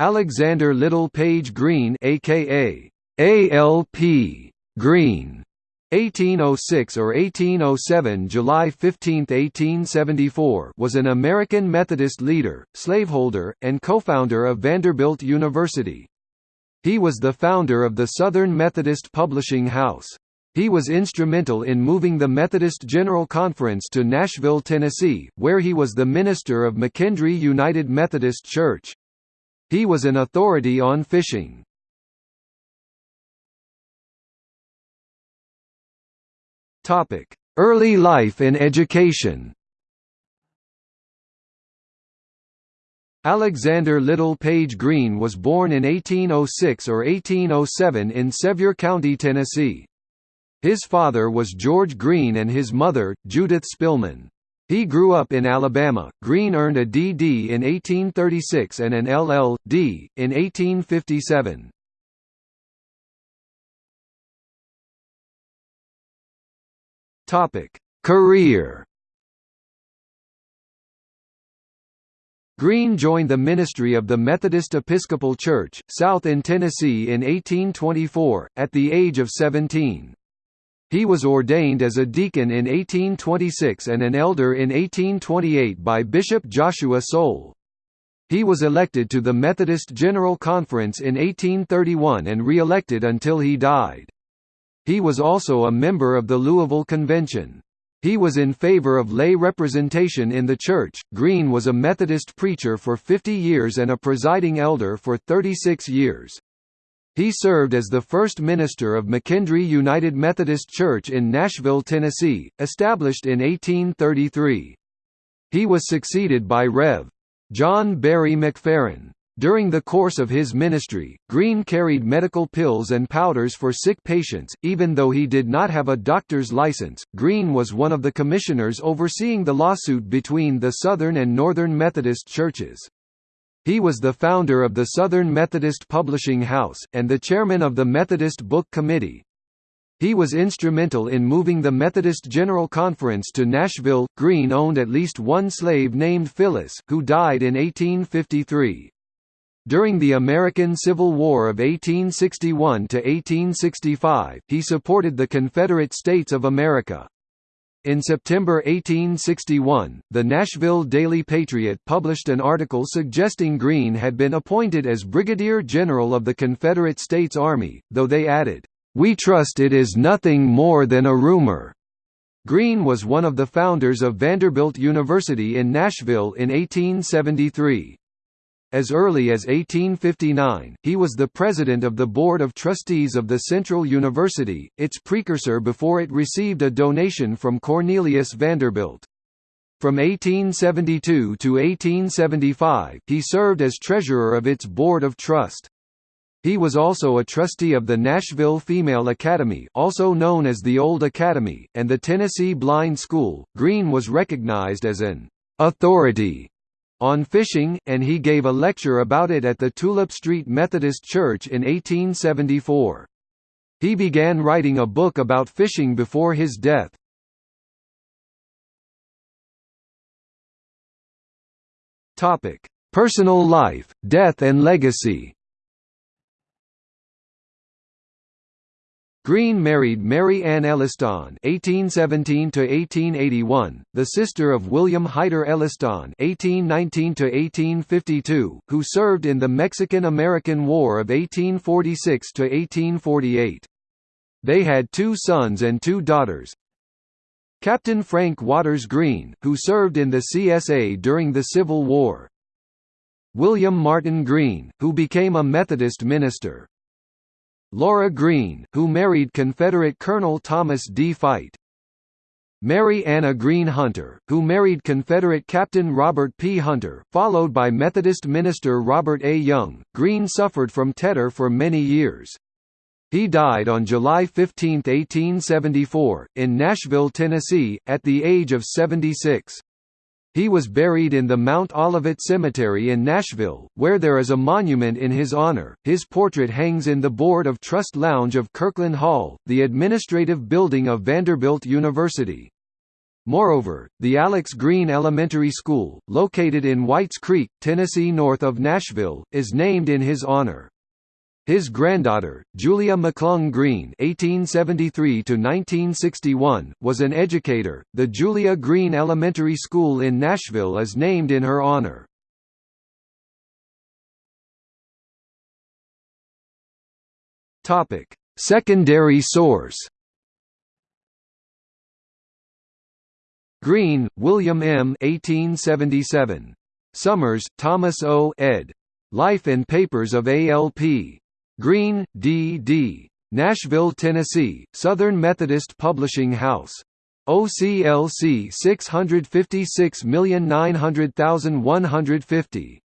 Alexander Little Page Green aka ALP Green 1806 or 1807 July 15, 1874 was an American Methodist leader, slaveholder, and co-founder of Vanderbilt University. He was the founder of the Southern Methodist Publishing House. He was instrumental in moving the Methodist General Conference to Nashville, Tennessee, where he was the minister of McKendree United Methodist Church. He was an authority on fishing. Topic: Early life and education. Alexander Little Page Green was born in 1806 or 1807 in Sevier County, Tennessee. His father was George Green and his mother, Judith Spillman. He grew up in Alabama. Green earned a D.D. in 1836 and an LL.D. in 1857. Topic: Career. Green joined the ministry of the Methodist Episcopal Church, South in Tennessee in 1824, at the age of 17. He was ordained as a deacon in 1826 and an elder in 1828 by Bishop Joshua Soule. He was elected to the Methodist General Conference in 1831 and re-elected until he died. He was also a member of the Louisville Convention. He was in favor of lay representation in the church. Green was a Methodist preacher for 50 years and a presiding elder for 36 years. He served as the first minister of McKendree United Methodist Church in Nashville, Tennessee, established in 1833. He was succeeded by Rev. John Berry McFerrin. During the course of his ministry, Green carried medical pills and powders for sick patients, even though he did not have a doctor's license. Green was one of the commissioners overseeing the lawsuit between the Southern and Northern Methodist churches. He was the founder of the Southern Methodist Publishing House, and the chairman of the Methodist Book Committee. He was instrumental in moving the Methodist General Conference to Nashville. Green owned at least one slave named Phyllis, who died in 1853. During the American Civil War of 1861 to 1865, he supported the Confederate States of America. In September 1861, the Nashville Daily Patriot published an article suggesting Green had been appointed as Brigadier General of the Confederate States Army, though they added, "We trust it is nothing more than a rumor." Green was one of the founders of Vanderbilt University in Nashville in 1873. As early as 1859, he was the president of the Board of Trustees of the Central University, its precursor before it received a donation from Cornelius Vanderbilt. From 1872 to 1875, he served as treasurer of its Board of Trust. He was also a trustee of the Nashville Female Academy, also known as the Old Academy, and the Tennessee Blind School. Green was recognized as an authority on fishing, and he gave a lecture about it at the Tulip Street Methodist Church in 1874. He began writing a book about fishing before his death. Personal life, death and legacy Green married Mary Ann Elliston (1817–1881), the sister of William Hyder Elliston (1819–1852), who served in the Mexican-American War of 1846–1848. They had two sons and two daughters. Captain Frank Waters Green, who served in the CSA during the Civil War. William Martin Green, who became a Methodist minister. Laura Green, who married Confederate Colonel Thomas D. Fite. Mary Anna Green Hunter, who married Confederate Captain Robert P. Hunter, followed by Methodist minister Robert A. Young. Green suffered from tetter for many years. He died on July 15, 1874, in Nashville, Tennessee, at the age of 76. He was buried in the Mount Olivet Cemetery in Nashville, where there is a monument in his honor. His portrait hangs in the Board of Trust Lounge of Kirkland Hall, the administrative building of Vanderbilt University. Moreover, the Alex Green Elementary School, located in Whites Creek, Tennessee north of Nashville, is named in his honor. His granddaughter, Julia McClung Green (1873–1961), was an educator. The Julia Green Elementary School in Nashville is named in her honor. Topic: Secondary source. Green, William M. 1877. Summers, Thomas O. ed. Life and Papers of A.L.P. Green, D. D. Nashville, Tennessee, Southern Methodist Publishing House. OCLC 656900150.